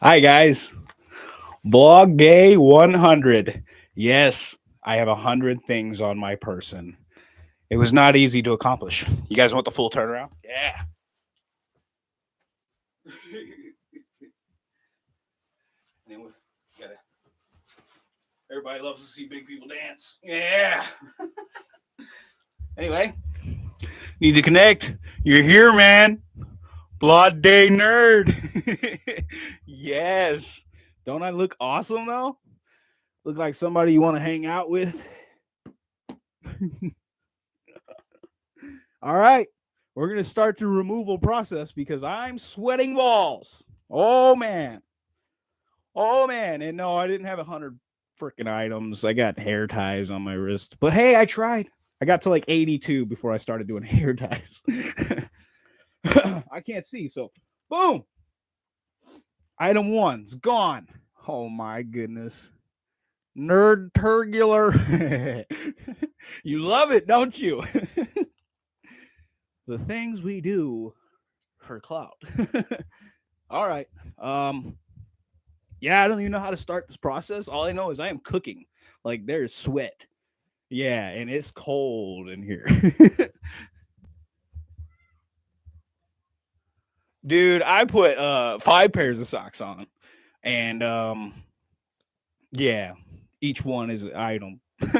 Hi, guys. Blog day 100. Yes, I have 100 things on my person. It was not easy to accomplish. You guys want the full turnaround? Yeah. Everybody loves to see big people dance. Yeah. anyway, need to connect. You're here, man. Blog Day Nerd. yes. Don't I look awesome though? Look like somebody you want to hang out with? All right. We're going to start the removal process because I'm sweating balls. Oh, man. Oh, man. And no, I didn't have a hundred freaking items. I got hair ties on my wrist. But hey, I tried. I got to like 82 before I started doing hair ties. I can't see. So, boom. Item one's gone. Oh my goodness. Nerd turgular. you love it, don't you? the things we do for clout. All right. Um yeah, I don't even know how to start this process. All I know is I am cooking. Like there's sweat. Yeah, and it's cold in here. Dude i put uh five pairs of socks on and um yeah each one is an item.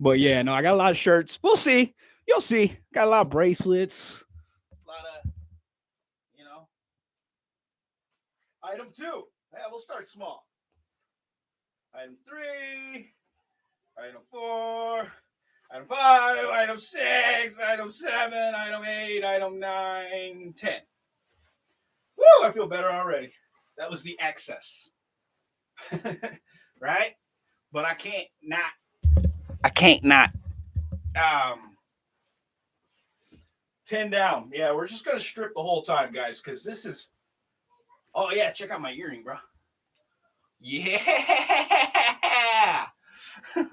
But yeah no i got a lot of shirts. We'll see. You'll see. Got a lot of bracelets. A lot of you know. Item two. Yeah we'll start small. Item three. Item four Item five, item six, item seven, item eight, item nine, ten. Woo, I feel better already. That was the excess. right? But I can't not, I can't not. Um, 10 down. Yeah, we're just going to strip the whole time, guys, because this is, oh, yeah, check out my earring, bro. Yeah.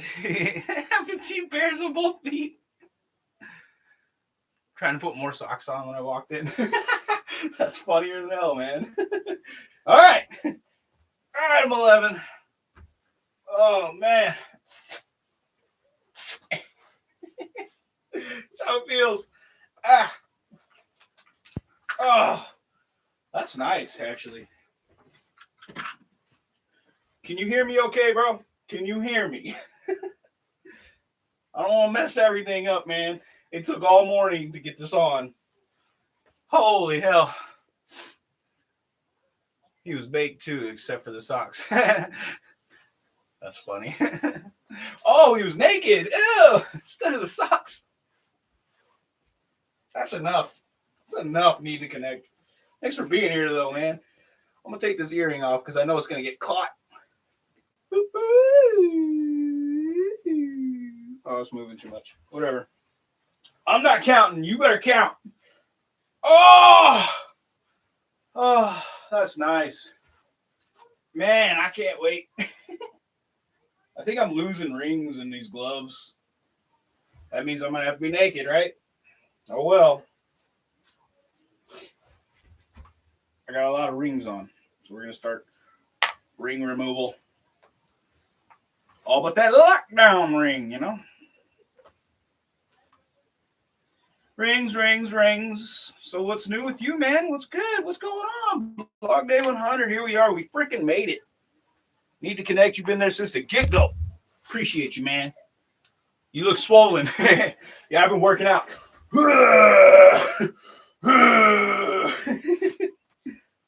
Fifteen pairs of both feet. Trying to put more socks on when I walked in. That's funnier than hell, man. All right. All right, I'm 11. Oh, man. That's how it feels. Ah. Oh, that's nice, actually. Can you hear me okay, bro? Can you hear me? I don't want to mess everything up, man. It took all morning to get this on. Holy hell. He was baked too, except for the socks. That's funny. oh, he was naked. Ew, instead of the socks. That's enough. That's enough. Need to connect. Thanks for being here, though, man. I'm going to take this earring off because I know it's going to get caught. Oh, it's moving too much. Whatever. I'm not counting. You better count. Oh, oh, that's nice. Man, I can't wait. I think I'm losing rings in these gloves. That means I'm gonna have to be naked, right? Oh well. I got a lot of rings on, so we're gonna start ring removal. All but that lockdown ring, you know. Rings, rings, rings. So what's new with you, man? What's good? What's going on? Blog day 100. Here we are. We freaking made it. Need to connect. You've been there since the get go. Appreciate you, man. You look swollen. yeah, I've been working out.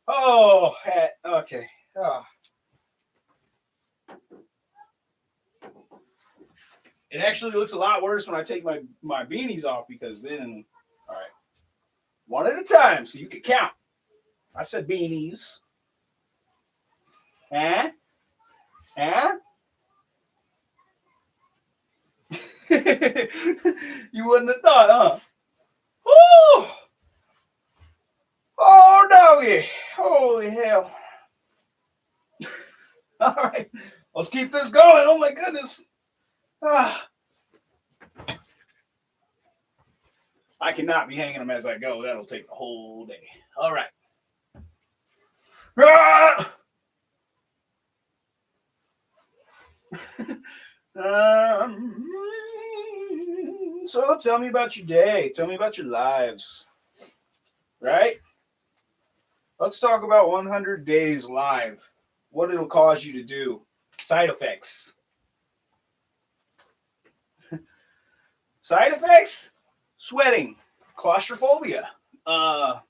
oh, hat. Okay. Oh. It actually looks a lot worse when I take my, my beanies off because then, all right, one at a time so you can count. I said beanies. Huh? Huh? you wouldn't have thought, huh? Oh, oh, doggy. Holy hell. All right, let's keep this going. Oh, my goodness. Ah. I cannot be hanging them as I go. That'll take the whole day. All right. Ah! um, so tell me about your day. Tell me about your lives. Right? Let's talk about 100 days live. What it'll cause you to do. Side effects. Side effects? Sweating, claustrophobia. Uh,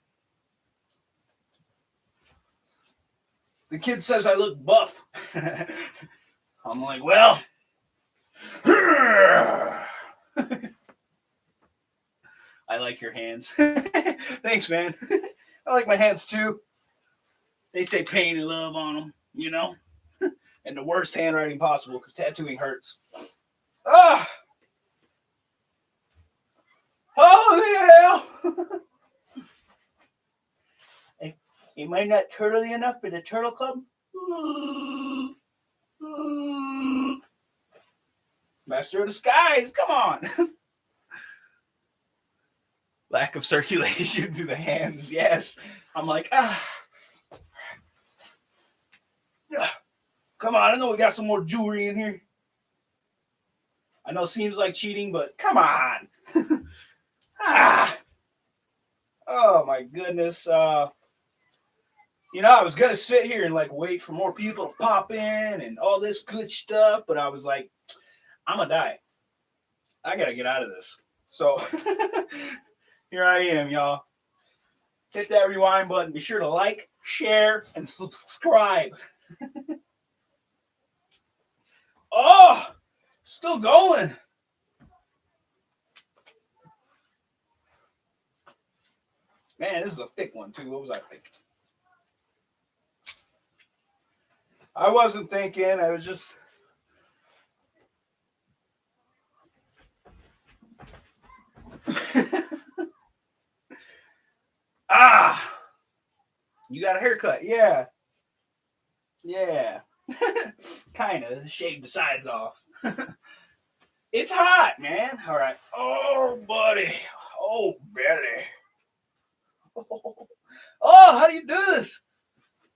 the kid says I look buff. I'm like, well, I like your hands. Thanks, man. I like my hands too. They say pain and love on them, you know? and the worst handwriting possible because tattooing hurts. Ah! Oh, yeah! Am I not turtly enough for the Turtle Club? Master of the skies, come on. Lack of circulation to the hands, yes. I'm like, ah. Come on, I know we got some more jewelry in here. I know it seems like cheating, but come on. ah. Oh my goodness. Uh you know, I was gonna sit here and like wait for more people to pop in and all this good stuff, but I was like, I'm gonna die. I gotta get out of this. So here I am, y'all. Hit that rewind button. Be sure to like, share, and subscribe. oh, still going. Man, this is a thick one too. What was I thinking? I wasn't thinking. I was just. ah, you got a haircut? Yeah, yeah, kind of. Shaved the sides off. it's hot, man. All right. Oh, buddy. Oh, belly. Oh, how do you do this?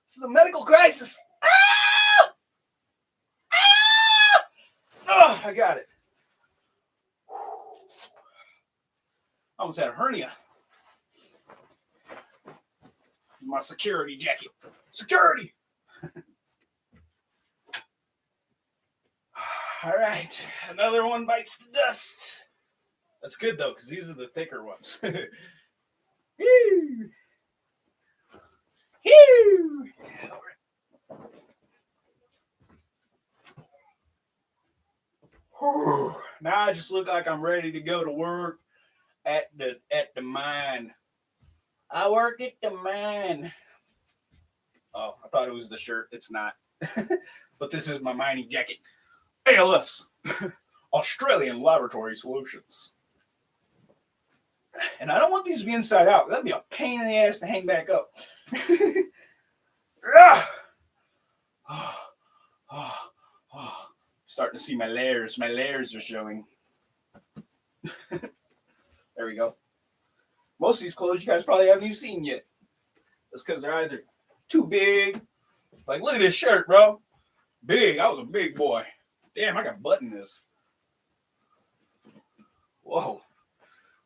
This is a medical crisis. Ah! Ah! Oh, I got it. I Almost had a hernia. My security jacket. Security. All right, another one bites the dust. That's good though, because these are the thicker ones. now I just look like I'm ready to go to work at the at the mine. I work at the mine. Oh, I thought it was the shirt. It's not. but this is my mining jacket. ALS, Australian Laboratory Solutions. And I don't want these to be inside out. That'd be a pain in the ass to hang back up. Starting to see my layers. My layers are showing. there we go. Most of these clothes you guys probably haven't even seen yet. That's because they're either too big. Like, look at this shirt, bro. Big. I was a big boy. Damn, I got button this. Whoa.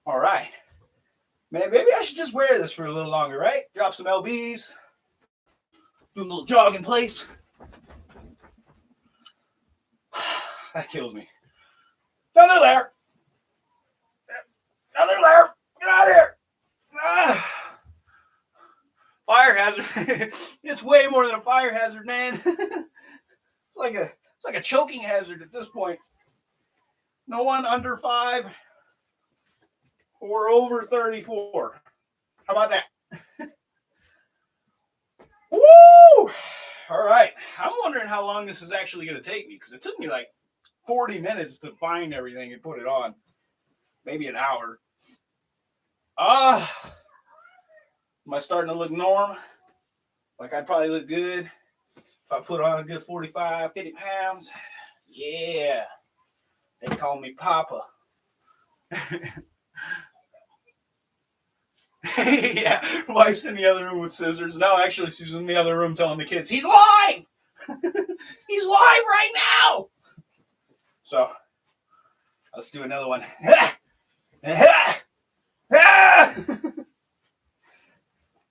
All right. Man, maybe I should just wear this for a little longer, right? Drop some LBs. Do a little jog in place. that kills me. Another layer. Another layer. Get out of here. Ah. Fire hazard. it's way more than a fire hazard, man. it's like a it's like a choking hazard at this point. No one under five or over 34. How about that? Woo! All right. I'm wondering how long this is actually going to take me because it took me like 40 minutes to find everything and put it on. Maybe an hour. Ah. Uh, am I starting to look norm? Like I'd probably look good if I put on a good 45, 50 pounds. Yeah. They call me Papa. yeah, wife's in the other room with scissors. No, actually, she's in the other room telling the kids, he's live! he's live right now! So, let's do another one.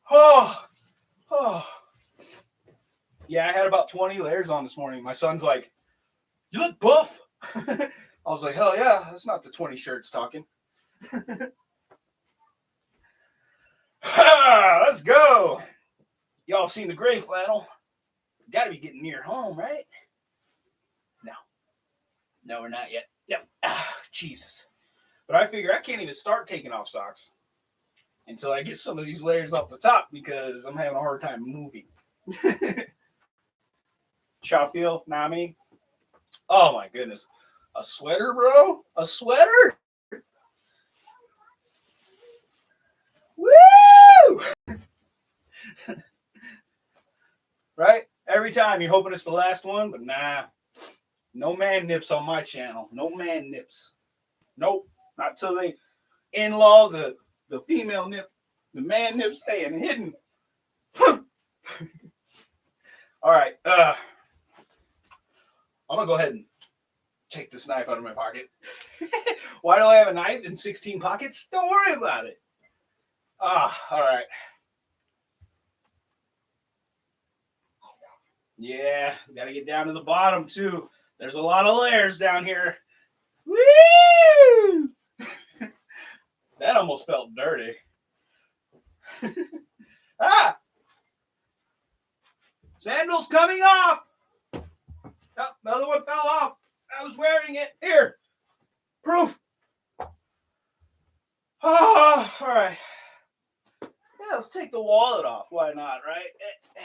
oh, oh. Yeah, I had about 20 layers on this morning. My son's like, You look buff. I was like, Hell yeah, that's not the 20 shirts talking. Let's go. Y'all seen the gray flannel? Gotta be getting near home, right? No. No, we're not yet. Yep. Ah, Jesus. But I figure I can't even start taking off socks until I get some of these layers off the top because I'm having a hard time moving. Chow feel, Nami. Oh my goodness. A sweater, bro? A sweater? Right? Every time you're hoping it's the last one, but nah. No man nips on my channel. No man nips. Nope. Not till they in-law the the female nip, the man nip staying hidden. All right. Uh I'm gonna go ahead and take this knife out of my pocket. Why do I have a knife in 16 pockets? Don't worry about it. Ah, all right. Yeah, got to get down to the bottom too. There's a lot of layers down here. Woo! that almost felt dirty. ah! Sandals coming off. Oh, another one fell off. I was wearing it. Here. Proof. Oh, all right. Yeah, let's take the wallet off. Why not, right? Eh, eh,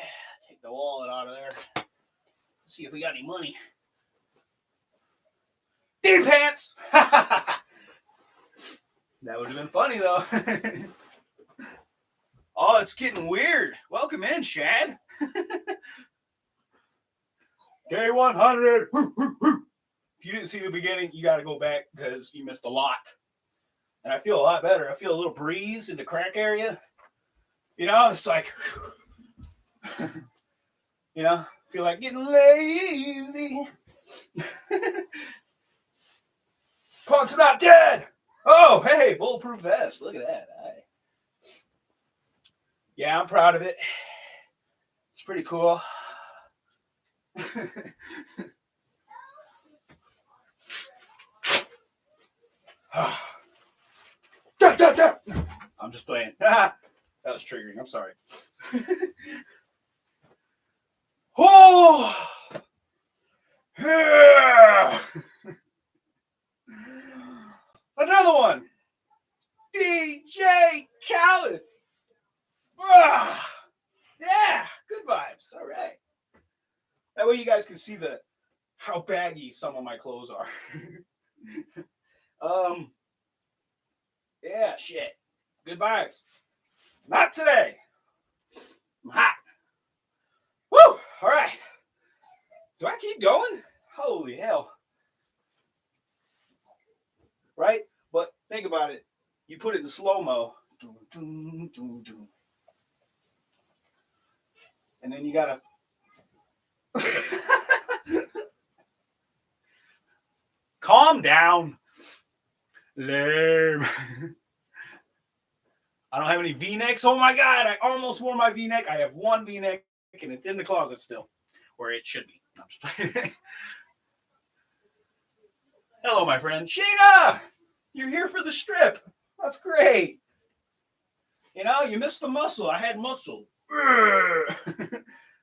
take the wallet out of there. See if we got any money. D pants. that would have been funny though. oh, it's getting weird. Welcome in, Shad. K100. If you didn't see the beginning, you got to go back because you missed a lot. And I feel a lot better. I feel a little breeze in the crack area. You know, it's like, you know, feel like getting lazy. Punk's not dead. Oh, hey, bulletproof vest. Look at that. Yeah, I'm proud of it. It's pretty cool. I'm just playing. That was triggering. I'm sorry. oh, yeah. Another one. DJ Khaled. Ah, yeah, good vibes. All right. That way you guys can see the how baggy some of my clothes are. um, yeah, shit. Good vibes. Not today. I'm hot. Woo! All right. Do I keep going? Holy hell. Right? But think about it. You put it in slow mo. And then you gotta calm down. Lame. I don't have any V-necks. Oh my God, I almost wore my V-neck. I have one V-neck and it's in the closet still, where it should be. Hello, my friend. Sheena! You're here for the strip. That's great. You know, you missed the muscle. I had muscle.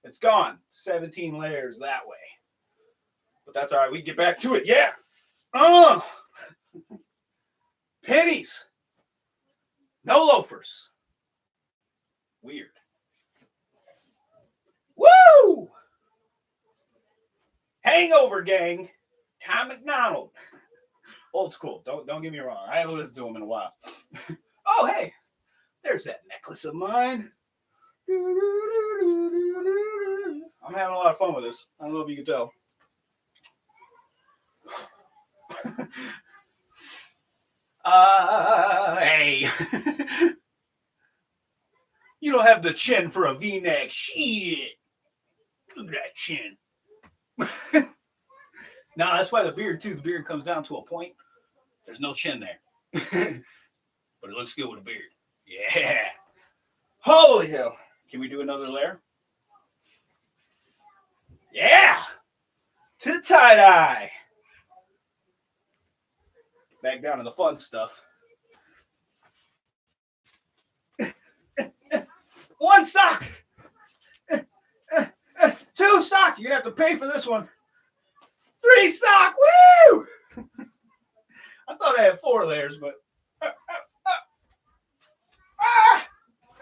it's gone. 17 layers that way. But that's all right. We get back to it. Yeah. Oh. Pennies. No loafers. Weird. Woo! Hangover gang. Tom MacDonald. Old school. Don't don't get me wrong. I haven't listened to him in a while. oh hey, there's that necklace of mine. I'm having a lot of fun with this. I don't know if you can tell. Uh, hey. You don't have the chin for a V-neck. Shit. Look at that chin. no, that's why the beard too. The beard comes down to a point. There's no chin there, but it looks good with a beard. Yeah. Holy hell! Can we do another layer? Yeah. To the tie dye. Back down to the fun stuff. One sock. Two sock. You're gonna have to pay for this one. Three sock. Woo! I thought I had four layers, but ah,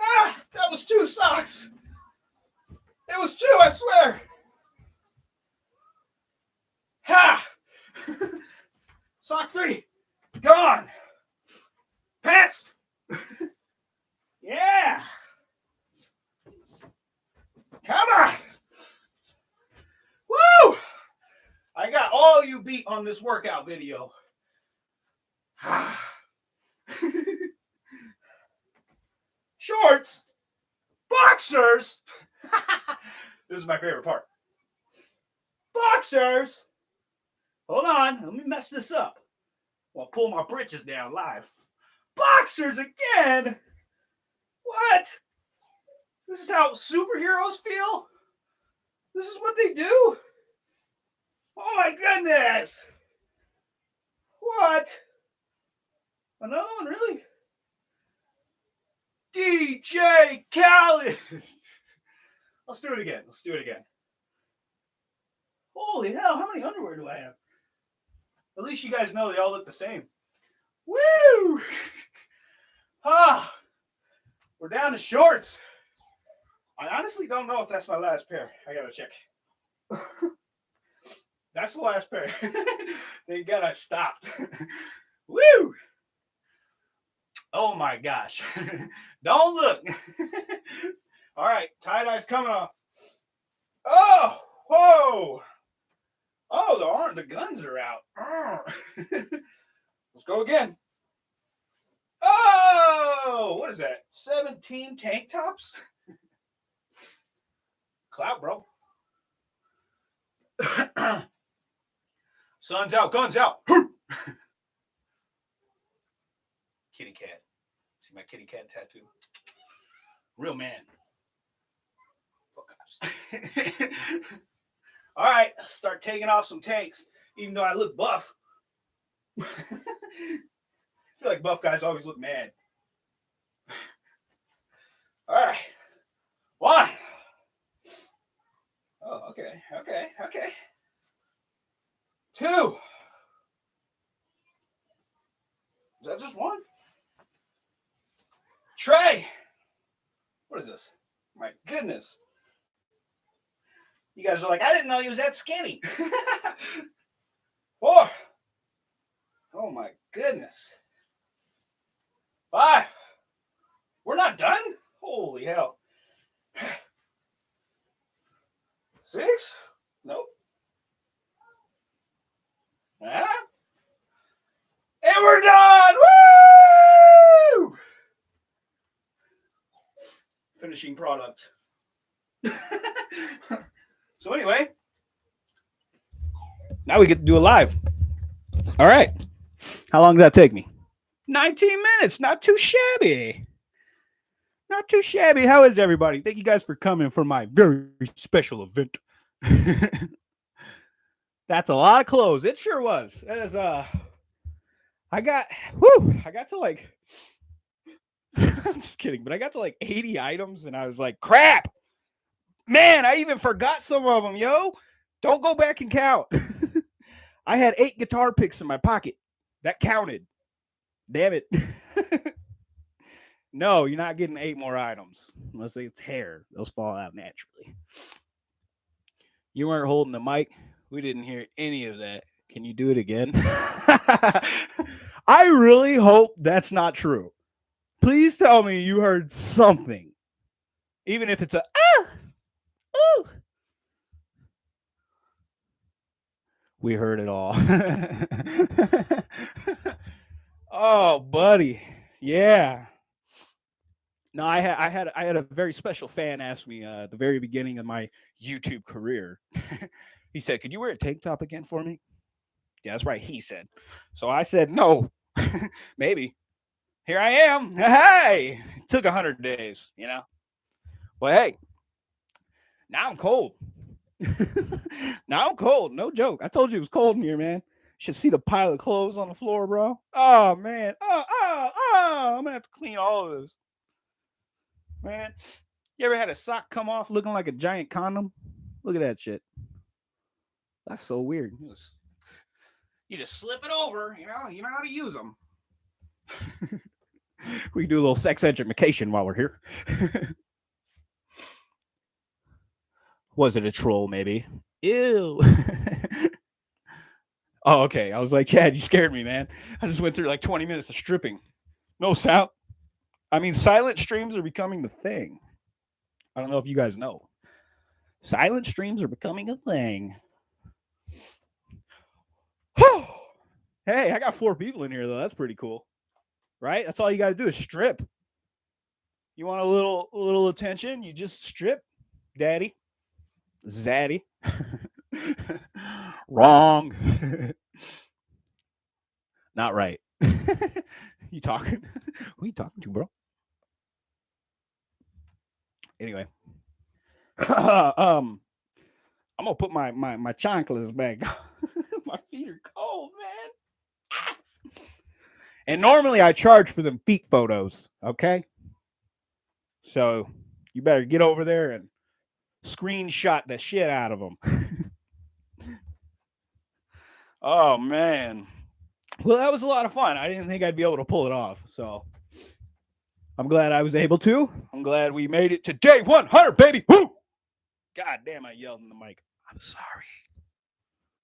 ah, that was two socks. It was two, I swear. Ha! Sock three, gone. Pants. yeah. Come on. Woo! I got all you beat on this workout video. Shorts, boxers. this is my favorite part. Boxers. Hold on, let me mess this up. I'll pull my britches down live. Boxers again. What? This is how superheroes feel? This is what they do? Oh my goodness. What? Another one, really? DJ Khaled. Let's do it again. Let's do it again. Holy hell, how many underwear do I have? At least you guys know they all look the same. Woo! Ah, we're down to shorts. I honestly don't know if that's my last pair. I gotta check. that's the last pair. Thank God I stopped. Woo! Oh my gosh. don't look. All right, tie-dye's coming off. Oh, whoa. Oh, the arm, the guns are out. Let's go again. Oh, what is that? 17 tank tops? Clout, bro. Sun's out, guns out. kitty cat. See my kitty cat tattoo? Real man. All right, start taking off some tanks, even though I look buff. I feel like buff guys always look mad. All right, one. Oh, okay, okay, okay. Two. Is that just one? Trey. What is this? My goodness. You guys are like, I didn't know he was that skinny. Four. Oh my goodness. Five. We're not done? Holy hell. Six? Nope. Yeah. And we're done! Woo! Finishing product. so anyway, now we get to do a live. All right. How long did that take me? 19 minutes. Not too shabby. Not too shabby. How is everybody? Thank you guys for coming for my very special event. That's a lot of clothes. It sure was. As uh I got whoo, I got to like I'm just kidding, but I got to like 80 items and I was like, crap. Man, I even forgot some of them, yo. Don't go back and count. I had eight guitar picks in my pocket. That counted. Damn it. no, you're not getting eight more items unless it's hair. Those fall out naturally. You weren't holding the mic. We didn't hear any of that. Can you do it again? I really hope that's not true. Please tell me you heard something, even if it's a ah, ooh. We heard it all. oh, buddy. Yeah. No, I had I had I had a very special fan ask me uh, at the very beginning of my YouTube career. he said, "Could you wear a tank top again for me?" Yeah, that's right. He said. So I said, "No, maybe." Here I am. Hey, took a hundred days, you know. But hey, now I'm cold. now I'm cold. No joke. I told you it was cold in here, man. Should see the pile of clothes on the floor, bro. Oh man. Oh, oh, oh. I'm gonna have to clean all of this. Man, you ever had a sock come off looking like a giant condom? Look at that shit. That's so weird. You just, you just slip it over, you know, you know how to use them. we do a little sex education while we're here. Was it a troll, maybe? Ew. oh, okay. I was like, Chad, you scared me, man. I just went through like 20 minutes of stripping. No sound. I mean, silent streams are becoming the thing. I don't know if you guys know. Silent streams are becoming a thing. hey, I got four people in here though. That's pretty cool. Right? That's all you got to do is strip. You want a little little attention? You just strip, daddy. Zaddy. Wrong. Not right. you talking? Who you talking to, bro? Anyway, um, I'm gonna put my my my chanclas back. my feet are cold, man. And normally I charge for them feet photos. Okay, so you better get over there and screenshot the shit out of them. oh man. Well, that was a lot of fun. I didn't think I'd be able to pull it off. So I'm glad I was able to. I'm glad we made it to day 100, baby. Woo! God damn, I yelled in the mic. I'm sorry.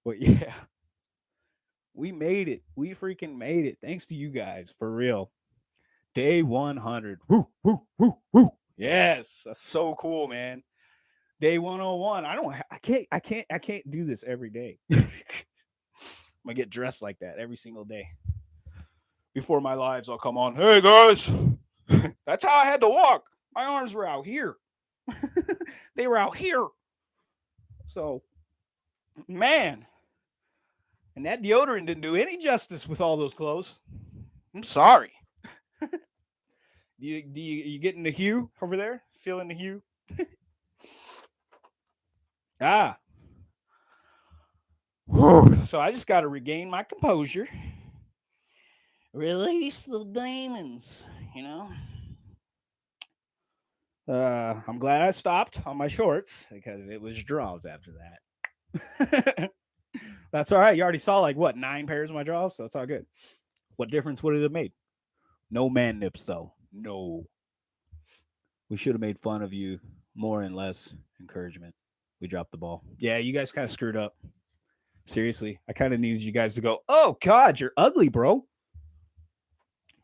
But yeah, we made it. We freaking made it. Thanks to you guys, for real. Day 100. Woo, woo, woo, woo. Yes, that's so cool, man day 101 i don't i can't i can't i can't do this every day. I'm gonna get dressed like that every single day. Before my lives i'll come on hey guys. That's how i had to walk. My arms were out here. They were out here. So man. And that deodorant didn't do any justice with all those clothes. I'm sorry. Do you do you, you getting the hue over there? Feeling the hue Ah. So I just got to regain my composure. Release the demons, you know. Uh, I'm glad I stopped on my shorts because it was draws after that. That's all right. You already saw like what nine pairs of my draws, so it's all good. What difference would it have made? No man nips though. No. We should have made fun of you more and less encouragement we dropped the ball. Yeah, you guys kind of screwed up. Seriously, I kind of needed you guys to go, oh, God, you're ugly, bro.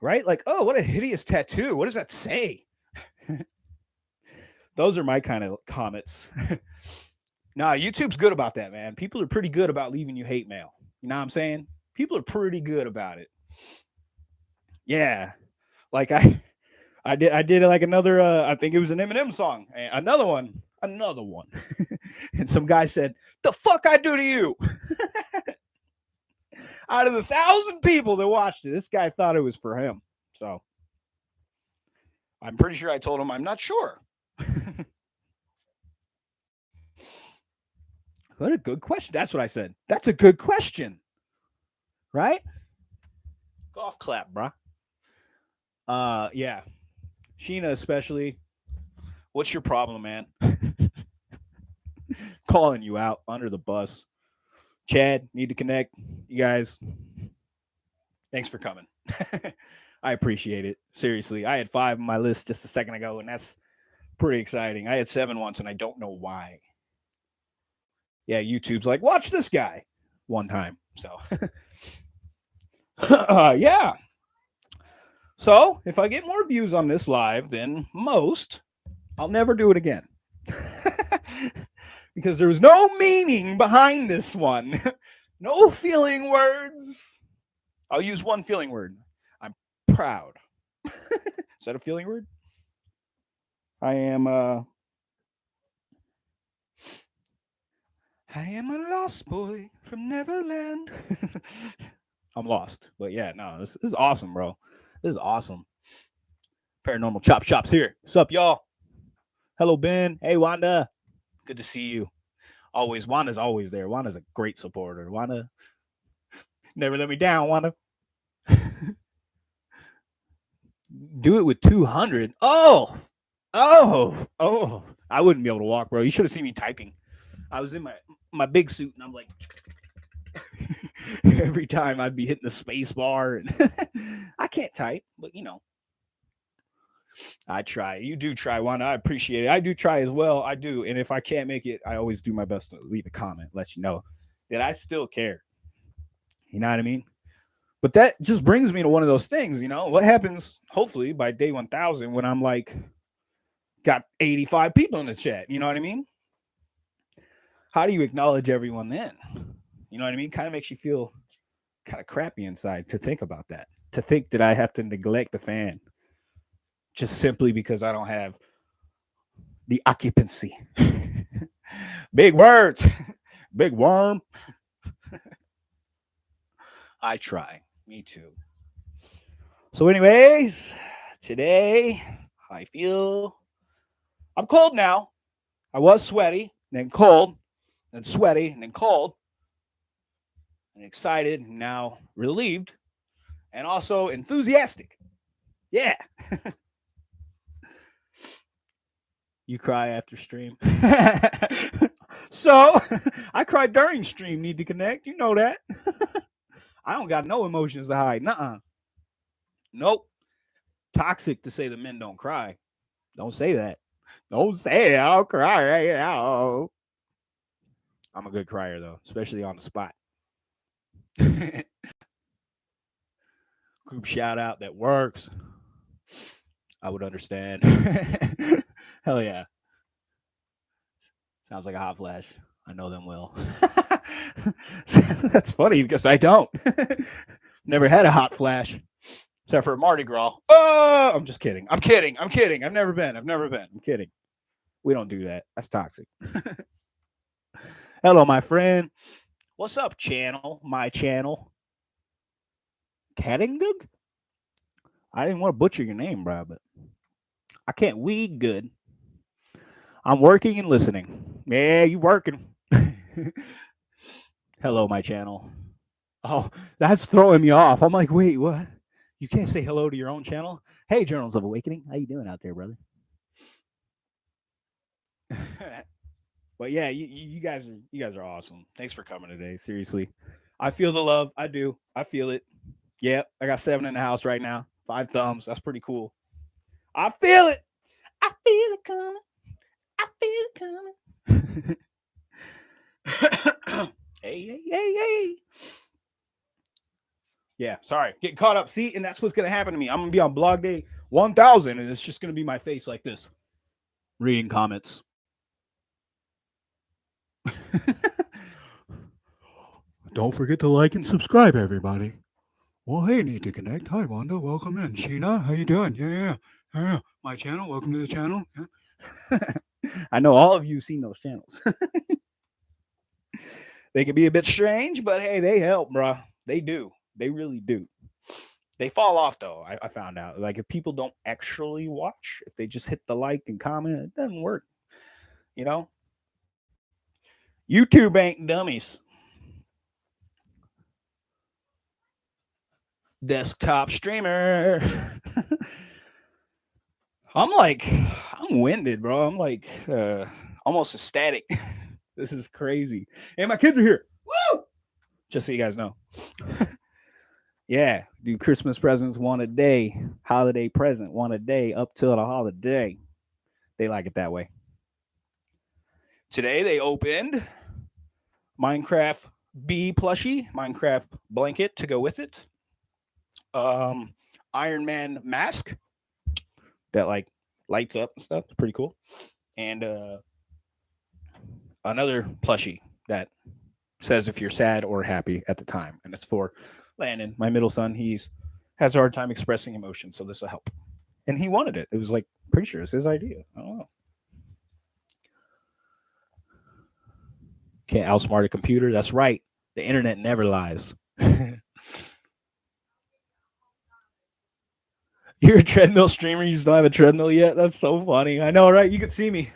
Right? Like, oh, what a hideous tattoo. What does that say? Those are my kind of comments. nah, YouTube's good about that, man. People are pretty good about leaving you hate mail. You know what I'm saying? People are pretty good about it. Yeah. Like I I did I did like another uh I think it was an Eminem song. Another one another one. and some guy said, The fuck I do to you? Out of the thousand people that watched it, this guy thought it was for him. So I'm pretty sure I told him I'm not sure. what a good question. That's what I said. That's a good question. Right? Golf clap, bruh. Uh yeah. Sheena especially. What's your problem, man? calling you out under the bus. Chad, need to connect. You guys, thanks for coming. I appreciate it. Seriously, I had five on my list just a second ago, and that's pretty exciting. I had seven once, and I don't know why. Yeah, YouTube's like, watch this guy one time. So, uh, yeah. So, if I get more views on this live than most, I'll never do it again. because there was no meaning behind this one. no feeling words. I'll use one feeling word. I'm proud. Is that a feeling word? I am uh I am a lost boy from Neverland. I'm lost. But yeah, no, this, this is awesome, bro. This is awesome. Paranormal Chop Shops here. What's up, y'all? Hello, Ben. Hey, Wanda. Good to see you. Always, Wanda's always there. Wanda's a great supporter. Wanda, never let me down, Wanda. Do it with 200. Oh, oh, oh. I wouldn't be able to walk, bro. You should have seen me typing. I was in my my big suit and I'm like every time I'd be hitting the space bar and I can't type, but you know. I try. You do try one. I appreciate it. I do try as well. I do. And if I can't make it, I always do my best to leave a comment, let you know that I still care. You know what I mean? But that just brings me to one of those things, you know. What happens hopefully by day 1000 when I'm like got 85 people in the chat, you know what I mean? How do you acknowledge everyone then? You know what I mean? Kind of makes you feel kind of crappy inside to think about that. To think that I have to neglect the fan just simply because I don't have the occupancy. Big words, big worm. I try. Me too. So, anyways, today I feel I'm cold now. I was sweaty, then cold, then sweaty, and then cold, and excited, and now relieved, and also enthusiastic. Yeah. You cry after stream. so I cry during stream. Need to connect. You know that. I don't got no emotions to hide. Nuh-uh. Nope. Toxic to say the men don't cry. Don't say that. Don't say it. I'll cry right now. I'm a good crier though, especially on the spot. Group shout out that works. I would understand. Hell yeah. Sounds like a hot flash. I know them well. That's funny because I don't. never had a hot flash except for Mardi Gras. Oh, I'm just kidding. I'm kidding. I'm kidding. I've never been. I've never been. I'm kidding. We don't do that. That's toxic. Hello, my friend. What's up, channel? My channel. Kattingug? I didn't want to butcher your name, bro, but I can't weed good. I'm working and listening. Yeah, you working. hello, my channel. Oh, that's throwing me off. I'm like, wait, what? You can't say hello to your own channel? Hey, Journals of Awakening. How you doing out there, brother? but yeah, you, you guys are you guys are awesome. Thanks for coming today. Seriously. I feel the love. I do. I feel it. Yep. I got seven in the house right now. Five thumbs. That's pretty cool. I feel it. I feel it coming. I feel it coming. hey, hey, hey, hey. Yeah, sorry. Get caught up. See, and that's what's gonna happen to me. I'm gonna be on blog day 1000, and it's just gonna be my face like this, reading comments. Don't forget to like and subscribe, everybody. Well, hey, need to connect. Hi, Wanda. Welcome in. Sheena, how you doing? Yeah, yeah, yeah. My channel. Welcome to the channel. Yeah. I know all of you seen those channels. they can be a bit strange, but hey, they help, bro. They do. They really do. They fall off though. I, I found out. Like if people don't actually watch, if they just hit the like and comment, it doesn't work. You know, YouTube ain't dummies. Desktop streamer. I'm like, I'm winded, bro. I'm like uh, almost ecstatic. this is crazy. And my kids are here. Woo! Just so you guys know. yeah, do Christmas presents one a day, holiday present one a day up till the holiday. They like it that way. Today they opened Minecraft Bee plushie, Minecraft blanket to go with it. Um, Iron Man mask that like lights up and stuff. It's pretty cool. And uh, another plushie that says if you're sad or happy at the time, and it's for Landon, my middle son. He's has a hard time expressing emotion, so this will help. and he wanted it. It was like pretty sure it's his idea. I don't know. Can't outsmart a computer. That's right. The internet never lies. You're a treadmill streamer. You don't have a treadmill yet. That's so funny. I know, right? You can see me.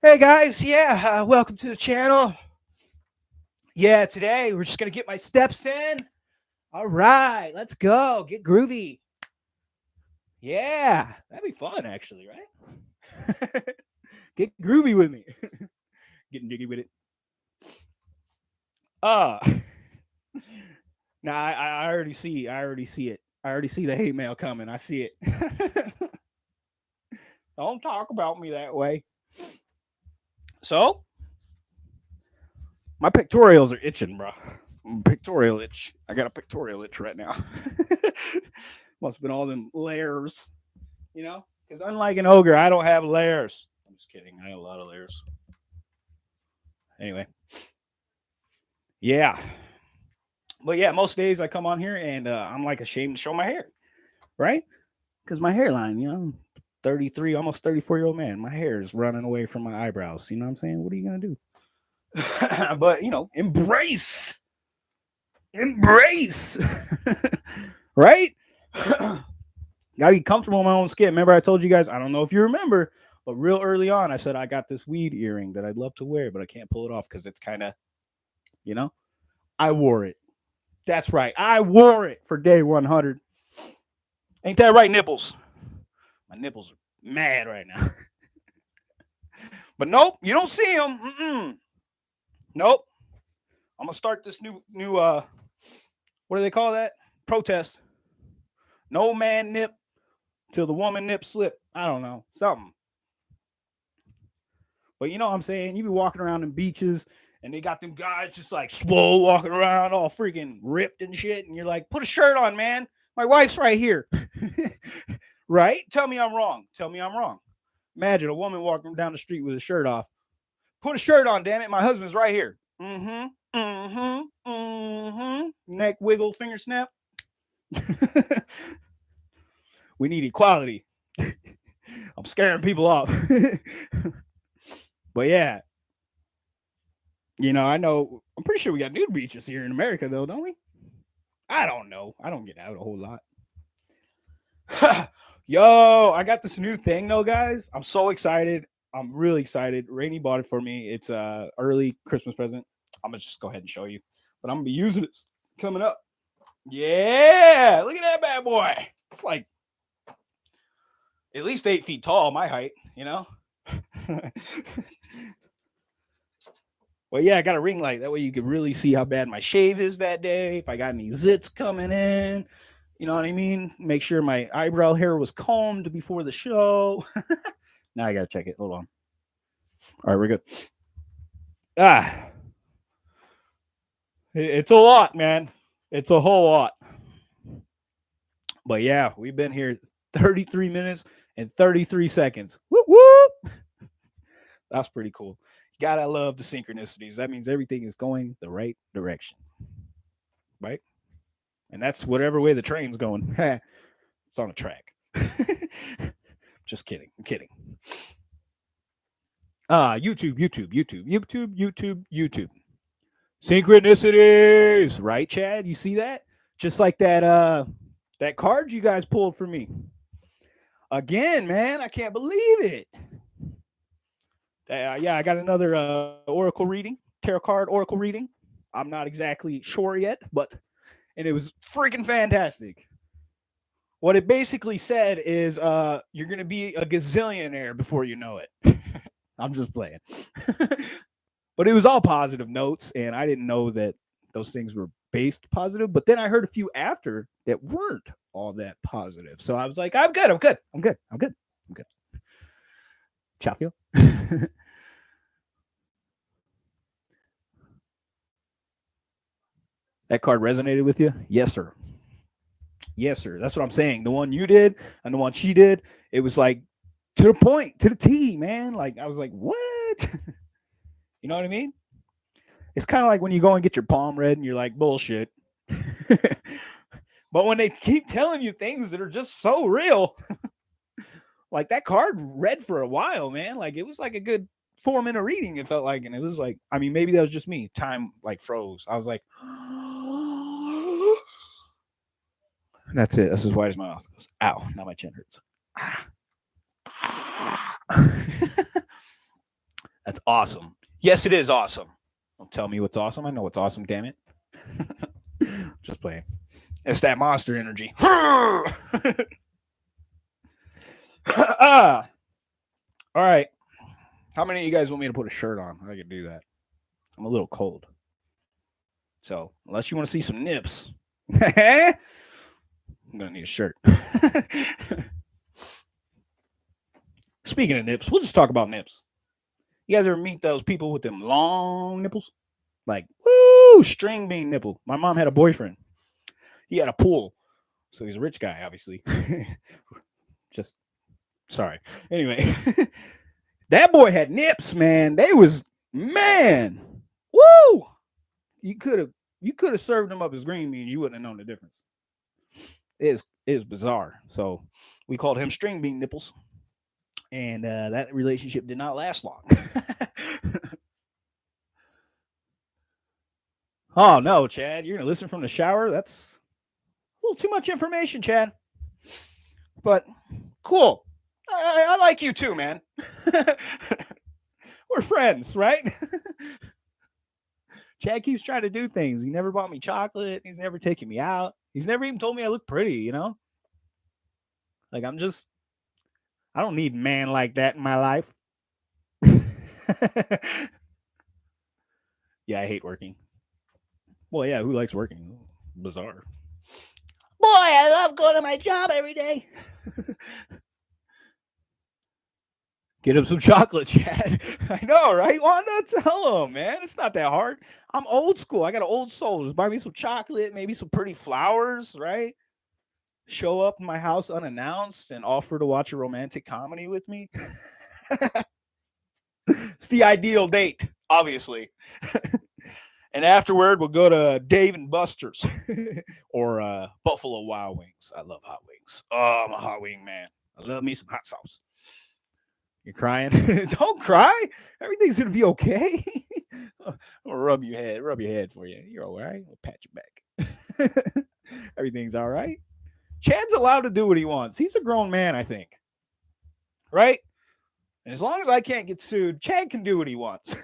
Hey guys, yeah, uh, welcome to the channel. Yeah, today we're just gonna get my steps in. All right, let's go. Get groovy. Yeah, that'd be fun, actually, right? get groovy with me. Getting jiggy with it. Uh now I, I already see, I already see it. I already see the hate mail coming. I see it. Don't talk about me that way. So, my pictorials are itching, bro. Pictorial itch. I got a pictorial itch right now. Must have been all them layers, you know? Because unlike an ogre, I don't have layers. I'm just kidding. I have a lot of layers. Anyway. Yeah but yeah, most days I come on here and uh, I'm like ashamed to show my hair, right? Because my hairline, you know, 33, almost 34 year old man, my hair is running away from my eyebrows. You know what I'm saying? What are you gonna do? but you know, embrace, embrace, right? Gotta be comfortable in my own skin. Remember, I told you guys, I don't know if you remember, but real early on, I said I got this weed earring that I'd love to wear, but I can't pull it off because it's kind of, you know, I wore it. That's right. I wore it for day 100. Ain't that right, nipples? My nipples are mad right now. but nope, you don't see them. Mm-mm. Nope. I'm gonna start this new new uh what do they call that? Protest. No man nip till the woman nip slip. I don't know. Something. But you know what I'm saying? You be walking around in beaches and they got them guys just like slow walking around all freaking ripped and shit. And you're like, put a shirt on, man. My wife's right here. right? Tell me I'm wrong. Tell me I'm wrong. Imagine a woman walking down the street with a shirt off. Put a shirt on, damn it. My husband's right here. Mm-hmm. Mm-hmm. Mm-hmm. Neck wiggle, finger snap. we need equality. I'm scaring people off. but yeah, you know, I know. I'm pretty sure we got nude beaches here in America, though, don't we? I don't know. I don't get out a whole lot. Yo, I got this new thing, though, guys. I'm so excited. I'm really excited. Rainy bought it for me. It's a early Christmas present. I'm gonna just go ahead and show you, but I'm gonna be using it coming up. Yeah, look at that bad boy. It's like at least eight feet tall, my height. You know. Well, yeah, I got a ring light. That way you can really see how bad my shave is that day. If I got any zits coming in, you know what I mean? Make sure my eyebrow hair was combed before the show. now I got to check it. Hold on. All right, we're good. Ah, it's a lot, man. It's a whole lot. But yeah, we've been here 33 minutes and 33 seconds. Whoop, whoop. That's pretty cool. Gotta love the synchronicities. That means everything is going the right direction. Right? And that's whatever way the train's going. it's on a track. Just kidding. I'm kidding. Ah, uh, YouTube, YouTube, YouTube, YouTube, YouTube, YouTube. Synchronicities, right, Chad? You see that? Just like that uh that card you guys pulled for me. Again, man, I can't believe it. Uh, yeah, I got another uh, Oracle reading, tarot card Oracle reading. I'm not exactly sure yet, but and it was freaking fantastic. What it basically said is uh, you're going to be a gazillionaire before you know it. I'm just playing. but it was all positive notes, and I didn't know that those things were based positive. But then I heard a few after that weren't all that positive. So I was like, I'm good. I'm good. I'm good. I'm good. I'm good. Chatfield. that card resonated with you? Yes, sir. Yes, sir. That's what I'm saying. The one you did and the one she did, it was like to the point, to the T, man. Like I was like, what? you know what I mean? It's kind of like when you go and get your palm read and you're like, bullshit. but when they keep telling you things that are just so real, like that card read for a while, man. Like it was like a good four minute reading. It felt like, and it was like, I mean, maybe that was just me. Time like froze. I was like, that's it. That's as wide as my mouth goes. Ow! Now my chin hurts. that's awesome. Yes, it is awesome. Don't tell me what's awesome. I know what's awesome. Damn it. just playing. It's that monster energy. ah. All right. How many of you guys want me to put a shirt on? I can do that. I'm a little cold. So, unless you want to see some nips, I'm going to need a shirt. Speaking of nips, we'll just talk about nips. You guys ever meet those people with them long nipples? Like, woo, string bean nipple. My mom had a boyfriend. He had a pool. So he's a rich guy, obviously. just sorry. Anyway, that boy had nips, man. They was man. Woo! You could have you could have served them up as green beans. You wouldn't have known the difference. It is it is bizarre. So we called him string bean nipples, and uh, that relationship did not last long. oh no, Chad, you're gonna listen from the shower? That's a little too much information, Chad. But cool. I, I like you too, man. We're friends, right? Chad keeps trying to do things. He never bought me chocolate. He's never taken me out. He's never even told me I look pretty, you know? Like, I'm just, I don't need man like that in my life. yeah, I hate working. Well, yeah, who likes working? Bizarre. Boy, I love going to my job every day. Get him some chocolate, Chad. I know, right? Why not tell him, man? It's not that hard. I'm old school. I got an old soul. Just buy me some chocolate, maybe some pretty flowers, right? Show up in my house unannounced and offer to watch a romantic comedy with me. it's the ideal date, obviously. and afterward, we'll go to Dave and Buster's or uh, Buffalo Wild Wings. I love hot wings. Oh, I'm a hot wing man. I love me some hot sauce. You're crying. Don't cry. Everything's gonna be okay. I'll rub your head, rub your head for you. You're all right. I'll pat your back. Everything's all right. Chad's allowed to do what he wants. He's a grown man, I think. Right? And as long as I can't get sued, Chad can do what he wants.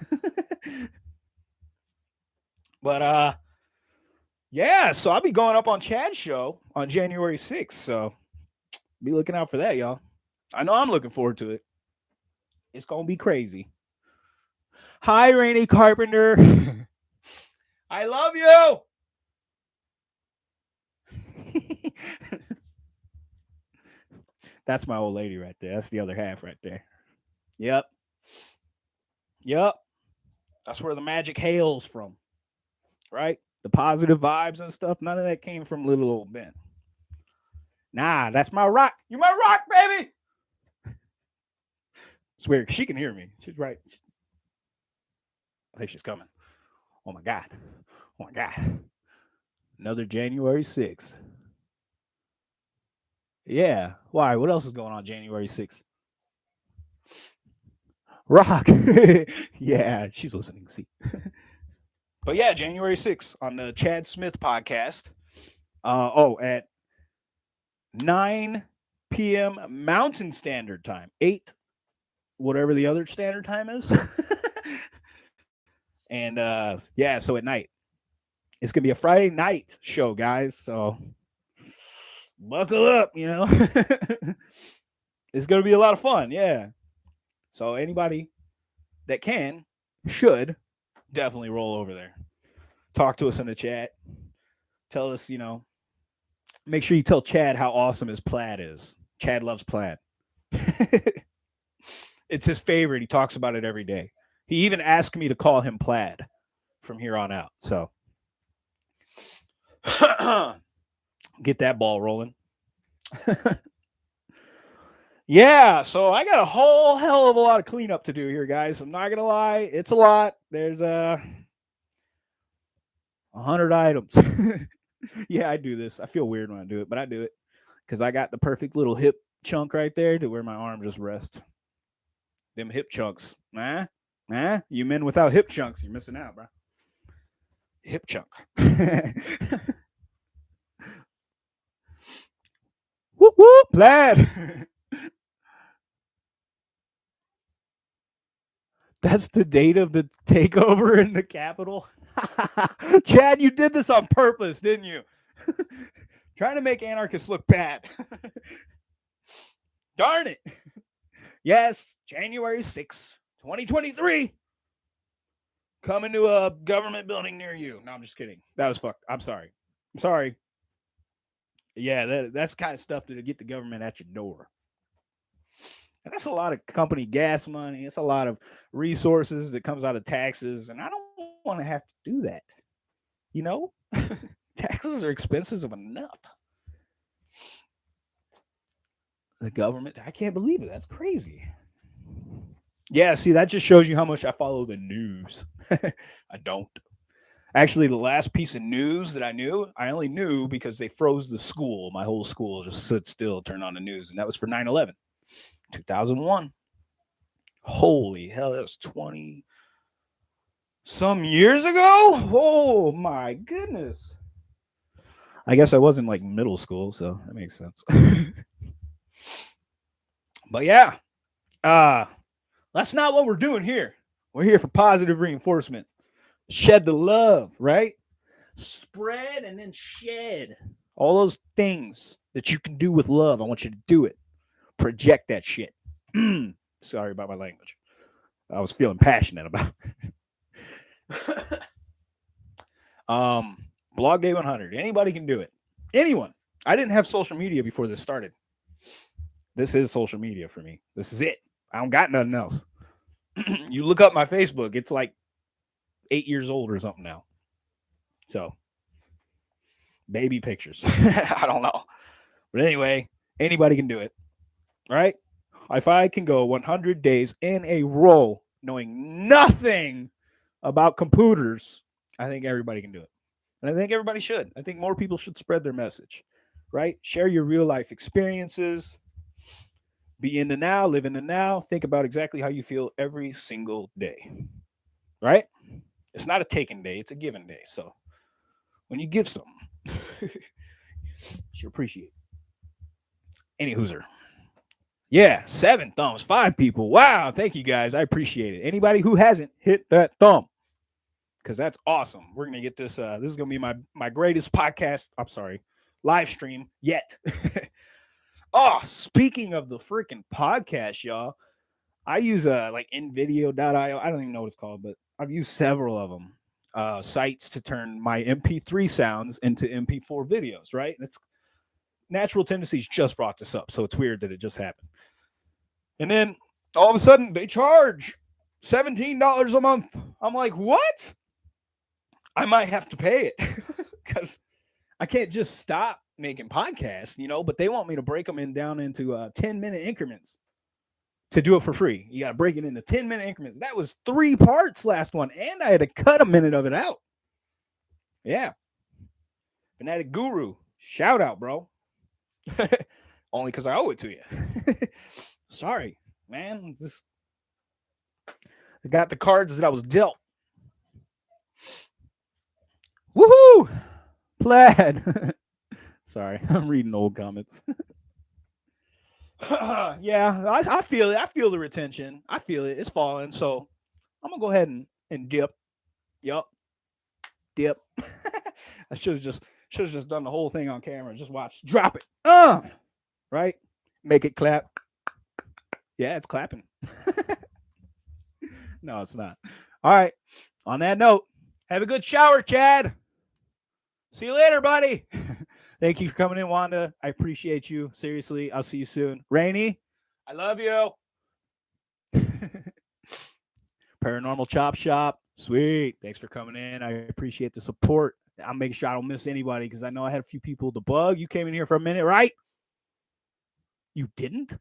but uh yeah, so I'll be going up on Chad's show on January 6th. So be looking out for that, y'all. I know I'm looking forward to it. It's gonna be crazy. Hi, Rainy Carpenter. I love you. That's my old lady right there. That's the other half right there. Yep. Yep. That's where the magic hails from. Right? The positive vibes and stuff. None of that came from little old Ben. Nah, that's my rock. You my rock, baby. It's. She can hear me. She's right. I think she's coming. Oh my God. Oh my God. Another January 6th. Yeah. Why? What else is going on January 6th? Rock. yeah, she's listening. See. but yeah, January 6th on the Chad Smith podcast. Uh, oh, at 9 p.m. Mountain Standard Time, 8 whatever the other standard time is. and uh yeah, so at night. It's gonna be a Friday night show, guys. So buckle up, you know. it's gonna be a lot of fun, yeah. So anybody that can should definitely roll over there. Talk to us in the chat. Tell us, you know, make sure you tell Chad how awesome his plaid is. Chad loves plaid. It's his favorite. He talks about it every day. He even asked me to call him Plaid from here on out. So get that ball rolling. yeah, so I got a whole hell of a lot of cleanup to do here, guys. I'm not gonna lie, it's a lot. There's uh, a hundred items. yeah, I do this. I feel weird when I do it, but I do it because I got the perfect little hip chunk right there to where my arm just rests. Them hip chunks. Nah, nah. You men without hip chunks, you're missing out, bro. Hip chunk. whoop whoop, lad. That's the date of the takeover in the Capitol. Chad, you did this on purpose, didn't you? Trying to make anarchists look bad. Darn it. Yes, January 6, 2023. Coming to a government building near you. No, I'm just kidding. That was fucked. I'm sorry. I'm sorry. Yeah, that, that's kind of stuff to get the government at your door. And that's a lot of company gas money. It's a lot of resources that comes out of taxes. And I don't want to have to do that. You know, taxes are expensive enough. The government, I can't believe it. That's crazy. Yeah, see, that just shows you how much I follow the news. I don't. Actually, the last piece of news that I knew, I only knew because they froze the school. My whole school just stood still, turned on the news, and that was for 9 11. 2001. Holy hell, that was 20 some years ago. Oh my goodness. I guess I was in like middle school, so that makes sense. but yeah, uh, that's not what we're doing here. We're here for positive reinforcement. Shed the love, right? Spread and then shed all those things that you can do with love. I want you to do it project that shit. Sorry about my language. I was feeling passionate about. um, blog day 100. Anybody can do it. Anyone. I didn't have social media before this started. This is social media for me. This is it. I don't got nothing else. you look up my Facebook, it's like eight years old or something now. So, baby pictures. I don't know. But anyway, anybody can do it right? If I can go 100 days in a row knowing nothing about computers, I think everybody can do it. And I think everybody should. I think more people should spread their message, right? Share your real life experiences. Be in the now, live in the now. Think about exactly how you feel every single day, right? It's not a taken day, it's a given day. So when you give something, you should appreciate. Any hooser. Yeah, seven thumbs, five people. Wow, thank you guys. I appreciate it. Anybody who hasn't hit that thumb, because that's awesome. We're gonna get this. Uh, this is gonna be my my greatest podcast. I'm sorry, live stream yet. oh, speaking of the freaking podcast, y'all, I use uh like invideo.io. I don't even know what it's called, but I've used several of them. Uh, sites to turn my MP3 sounds into MP4 videos, right? Natural tendencies just brought this up. So it's weird that it just happened. And then all of a sudden they charge $17 a month. I'm like, what? I might have to pay it because I can't just stop making podcasts, you know, but they want me to break them in down into uh, 10 minute increments to do it for free. You got to break it into 10 minute increments. That was three parts last one, and I had to cut a minute of it out. Yeah. Fanatic Guru, shout out, bro. Only because I owe it to you. Sorry, man. This I got the cards that I was dealt. Woohoo! Plaid. Sorry, I'm reading old comments. yeah, I, I, feel it. I feel the retention. I feel it. It's falling. So I'm gonna go ahead and, and dip. Yup. Dip. I should have just should have just done the whole thing on camera. Just watch. Drop it. Uh, right? Make it clap. Yeah, it's clapping. no, it's not. All right. On that note, have a good shower, Chad. See you later, buddy. Thank you for coming in, Wanda. I appreciate you. Seriously, I'll see you soon. Rainy, I love you. Paranormal Chop Shop. Sweet. Thanks for coming in. I appreciate the support. I'll make sure I don't miss anybody because I know I had a few people to bug. You came in here for a minute, right? You didn't?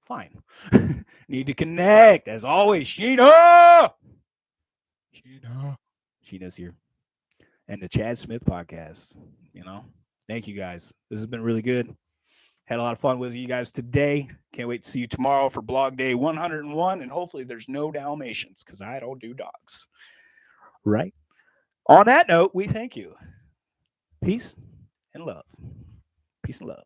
Fine. Need to connect. As always, Sheena. Sheena. Sheena's here. And the Chad Smith podcast. You know, thank you guys. This has been really good. Had a lot of fun with you guys today. Can't wait to see you tomorrow for blog day 101. And hopefully there's no Dalmatians because I don't do dogs. Right. On that note, we thank you. Peace and love. Peace and love.